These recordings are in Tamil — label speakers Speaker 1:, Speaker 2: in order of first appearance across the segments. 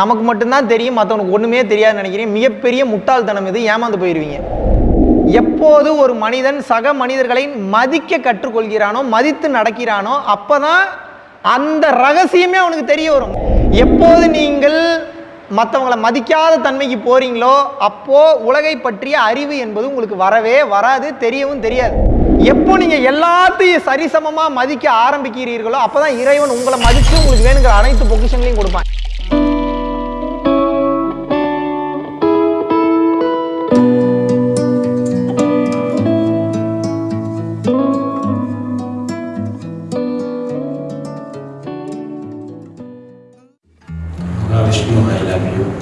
Speaker 1: நமக்கு மட்டும்தான் தெரியும் மற்றவனுக்கு ஒன்றுமே தெரியாதுன்னு நினைக்கிறேன். மிகப்பெரிய முட்டாள்தனம் இது ஏமாந்து போயிடுவீங்க எப்போது ஒரு மனிதன் சக மனிதர்களை மதிக்க கற்றுக்கொள்கிறானோ மதித்து நடக்கிறானோ அப்பதான் அந்த ரகசியமே அவனுக்கு தெரிய வரும். எப்போது நீங்கள் மற்றவங்களை மதிக்காத தன்மைக்கு போறீங்களோ அப்போ உலகை பற்றிய அறிவு என்பது உங்களுக்கு வரவே வராது தெரியவும் தெரியாது. எப்போ நீங்க எல்லாத்தையும் சரிசமமா மதிக்க ஆரம்பிக்கிறீர்களோ அப்பதான் இறைவன் உங்களை மதித்து உங்களுக்கு வேணுங்கிற அனைத்து பொக்கிஷங்களையும் கொடுப்பான்.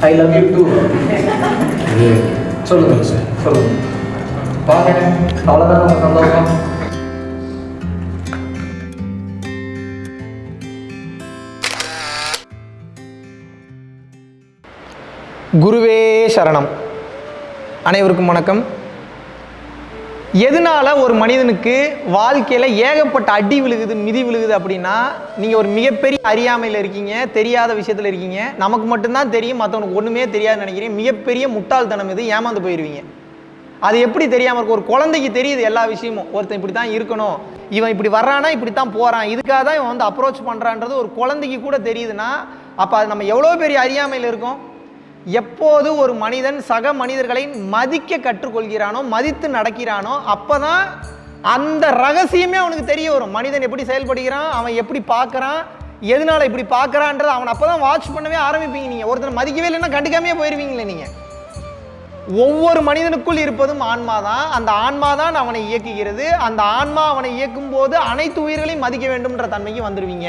Speaker 2: ஐ லவ் யூ
Speaker 3: டூ சொல்லுங்க
Speaker 2: சார்
Speaker 3: சொல்லுங்க. வாங்க அவ்வளோதான் நம்ம சந்தோஷம்?
Speaker 1: குருவே சரணம். அனைவருக்கும் வணக்கம். எதனால ஒரு மனிதனுக்கு வாழ்க்கையில் ஏகப்பட்ட அடி விழுகுது மிதி விழுகுது அப்படின்னா நீங்கள் ஒரு மிகப்பெரிய அறியாமையில் இருக்கீங்க தெரியாத விஷயத்தில் இருக்கீங்க. நமக்கு மட்டும்தான் தெரியும் மற்றவனுக்கு ஒன்றுமே தெரியாதுன்னு நினைக்கிறேன் மிகப்பெரிய முட்டாள்தனம் இது ஏமாந்து போயிடுவீங்க அது எப்படி தெரியாமல் இருக்கும்? ஒரு குழந்தைக்கு தெரியுது எல்லா விஷயமும். ஒருத்தன் இப்படி தான் இருக்கணும். இவன் இப்படி வர்றானா இப்படி தான் போகிறான் இதுக்காக தான் இவன் வந்து அப்ரோச் பண்ணுறான்றது ஒரு குழந்தைக்கு கூட தெரியுதுன்னா அப்போ அது நம்ம எவ்வளோ பெரிய அறியாமையில் இருக்கோம்? எப்போது ஒரு மனிதன் சக மனிதர்களை மதிக்க கற்றுக்கொள்கிறானோ மதித்து நடக்கிறானோ அப்பதான் அந்த ரகசியமே அவனுக்கு தெரிய வரும். மனிதன் எப்படி செயல்படுகிறான் அவன் எப்படி பார்க்கறான் எதனால இப்படி பார்க்கறான்றது அவன் அப்பதான் வாட்ச் பண்ணவே ஆரம்பிப்பீங்க நீங்கள் ஒருத்தர் மதிக்கவே இல்லைன்னா கண்டுக்காமே போயிடுவீங்களே நீங்கள் ஒவ்வொரு மனிதனுக்குள் இருப்பதும் ஆன்மா தான் அந்த ஆன்மா தான் அவனை இயக்குகிறது. அந்த ஆன்மா அவனை இயக்கும் போது அனைத்து உயிர்களையும் மதிக்க வேண்டும்ன்ற தன்மைக்கு வந்துடுவீங்க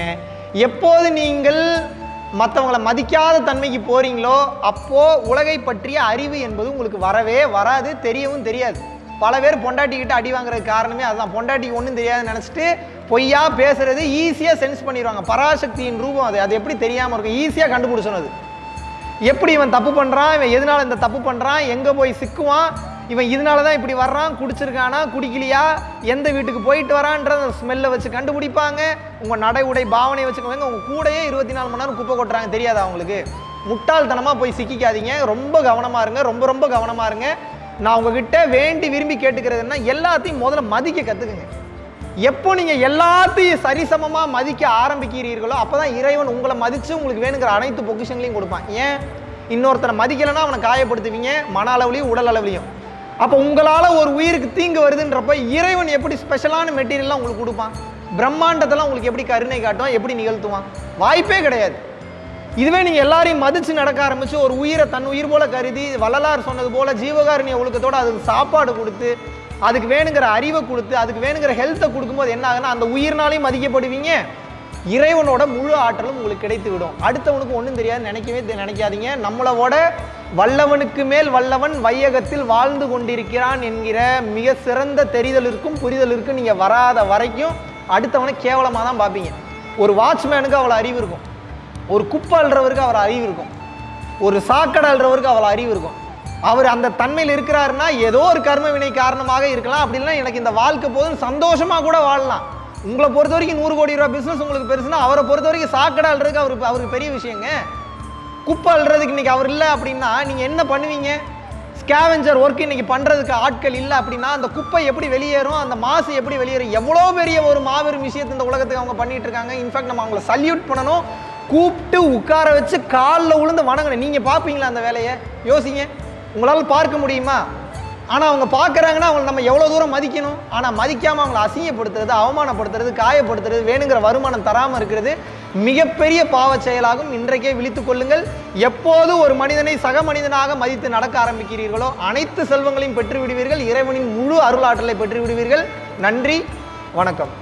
Speaker 1: எப்போது நீங்கள் மற்றவங்களை மதிக்காத தன்மைக்கு போகிறீங்களோ அப்போது உலகை பற்றிய அறிவு என்பது உங்களுக்கு வரவே வராது தெரியவும் தெரியாது. பல பேர் பொண்டாட்டிக்கிட்ட அடி வாங்குறதுக்கு காரணமே அதுதான். பொண்டாட்டிக்கு ஒன்றும் தெரியாதுன்னு நினச்சிட்டு பொய்யா பேசுறது ஈஸியாக சென்ஸ் பண்ணிடுவாங்க. பராசக்தியின் ரூபம் அது. அது எப்படி தெரியாமல் இருக்கும்? ஈஸியாக கண்டுபிடிச்சணும் அது. எப்படி இவன் தப்பு பண்ணுறான் இவன் எதனால இந்த தப்பு பண்ணுறான் எங்கே போய் சிக்குவான்? இவன் இதனால தான் இப்படி வர்றான் குடிச்சிருக்கானா குடிக்கலையா எந்த வீட்டுக்கு போயிட்டு வரான்றத ஸ்மெல்லை வச்சு கண்டுபிடிப்பாங்க. உங்கள் நடை உடை பாவனை வச்சுக்கோங்க உங்கள் கூடயே இருபத்தி நாலு மணி நேரம் குப்பை கொட்டுறாங்க. தெரியாதா அவங்களுக்கு முட்டாள்தனமாக போய் சிக்கிக்காதீங்க. ரொம்ப கவனமாக இருங்க. ரொம்ப ரொம்ப கவனமாக இருங்க. நான் உங்ககிட்ட வேண்டி விரும்பி கேட்டுக்கிறதுன்னா எல்லாத்தையும் முதல்ல மதிக்க கற்றுக்குங்க எப்போ நீங்கள் எல்லாத்தையும் சரிசமமாக மதிக்க ஆரம்பிக்கிறீர்களோ அப்போ தான் இறைவன் உங்களை மதித்து உங்களுக்கு வேணுங்கிற அனைத்து பொக்கிஷங்களையும் கொடுப்பான். ஏன்? இன்னொருத்தரை மதிக்கலைன்னா அவனை காயப்படுத்துவீங்க. மன அளவுலையும் உடல் அளவுலையும். அப்போ உங்களால் ஒரு உயிருக்கு தீங்கு வருதுன்றப்ப இறைவன் எப்படி ஸ்பெஷலான மெட்டீரியல்லாம் உங்களுக்கு கொடுப்பான்? பிரம்மாண்டத்தெல்லாம் உங்களுக்கு எப்படி கருணை காட்டுவான்? எப்படி நிகழ்த்துவான்? வாய்ப்பே கிடையாது. இதுவே நீங்கள் எல்லாரையும் மதித்து நடக்க ஆரம்பித்து ஒரு உயிரை தன் உயிர் போல கருதி வள்ளலார் சொன்னது போல ஜீவகாருண்ய ஒழுக்கத்தோடு அதுக்கு சாப்பாடு கொடுத்து அதுக்கு வேணுங்கிற அறிவை கொடுத்து அதுக்கு வேணுங்கிற ஹெல்த்தை கொடுக்கும்போது என்ன ஆகுனா அந்த உயிர்னாலையும் மதிக்கப்படுவீங்க. இறைவனோட முழு ஆற்றலும் உங்களுக்கு கிடைத்து விடும் அடுத்தவனுக்கு ஒன்றும் தெரியாது நினைக்கவே நினைக்காதீங்க. நம்மளோட வல்லவனுக்கு மேல் வல்லவன் வையகத்தில் வாழ்ந்து கொண்டிருக்கிறான் என்கிற மிக சிறந்த தெரிதலிற்கும் புரிதலிற்கும் நீங்கள் வராத வரைக்கும் அடுத்தவனை கேவலமாக தான் பார்ப்பீங்க. ஒரு வாட்ச்மேனுக்கு அவ்வளோ அறிவு இருக்கும். ஒரு குப்பை அள்ளுறவருக்கு அவர் அறிவு இருக்கும். ஒரு சாக்கடை அள்ளுறவருக்கு அவ்வளோ அறிவு இருக்கும். அவர் அந்த தன்மையில் இருக்கிறாருன்னா ஏதோ ஒரு கர்ம வினை காரணமாக இருக்கலாம். அப்படின்னா எனக்கு இந்த வாழ்க்கை போதும் சந்தோஷமாக கூட வாழலாம். உங்களை பொறுத்த வரைக்கும் நூறு கோடி ரூபா பிஸ்னஸ் உங்களுக்கு பெருசுனா அவரை பொறுத்த வரைக்கும் சாக்கடை அல்றதுக்கு அவருக்கு அவருக்கு பெரிய விஷயங்க. குப்பை அள்ளுறதுக்கு இன்னைக்கு அவர் இல்லை அப்படின்னா நீங்கள் என்ன பண்ணுவீங்க? ஸ்கேவெஞ்சர் ஒர்க் இன்னைக்கு பண்ணுறதுக்கு ஆட்கள் இல்லை அப்படின்னா அந்த குப்பை எப்படி வெளியேறும் அந்த மாசு எப்படி வெளியேறும் எவ்வளோ பெரிய ஒரு மாபெரும் விஷயத்தை இந்த உலகத்துக்கு அவங்க பண்ணிட்டு இருக்காங்க. இன்ஃபேக்ட் நம்ம அவங்கள சல்யூட் பண்ணணும். கூப்பிட்டு உட்கார வச்சு காலில் விழுந்து வணங்கணும். நீங்கள் பார்ப்பீங்களா அந்த வேலையை? யோசிங்க. உங்களால் பார்க்க முடியுமா? ஆனால் அவங்க பார்க்குறாங்கன்னா அவங்க நம்ம எவ்வளோ தூரம் மதிக்கணும்? ஆனால் மதிக்காமல் அவங்கள அசிங்கப்படுத்துறது அவமானப்படுத்துறது காயப்படுத்துறது வேணுங்கிற வருமானம் தராமல் இருக்கிறது மிகப்பெரிய பாவ செயலாகும். இன்றைக்கே விழித்து கொள்ளுங்கள். எப்போது ஒரு மனிதனை சக மனிதனாக மதித்து நடக்க ஆரம்பிக்கிறீர்களோ அனைத்து செல்வங்களையும் பெற்று விடுவீர்கள் இறைவனின் முழு அருளாற்றலை பெற்று விடுவீர்கள் நன்றி. வணக்கம்.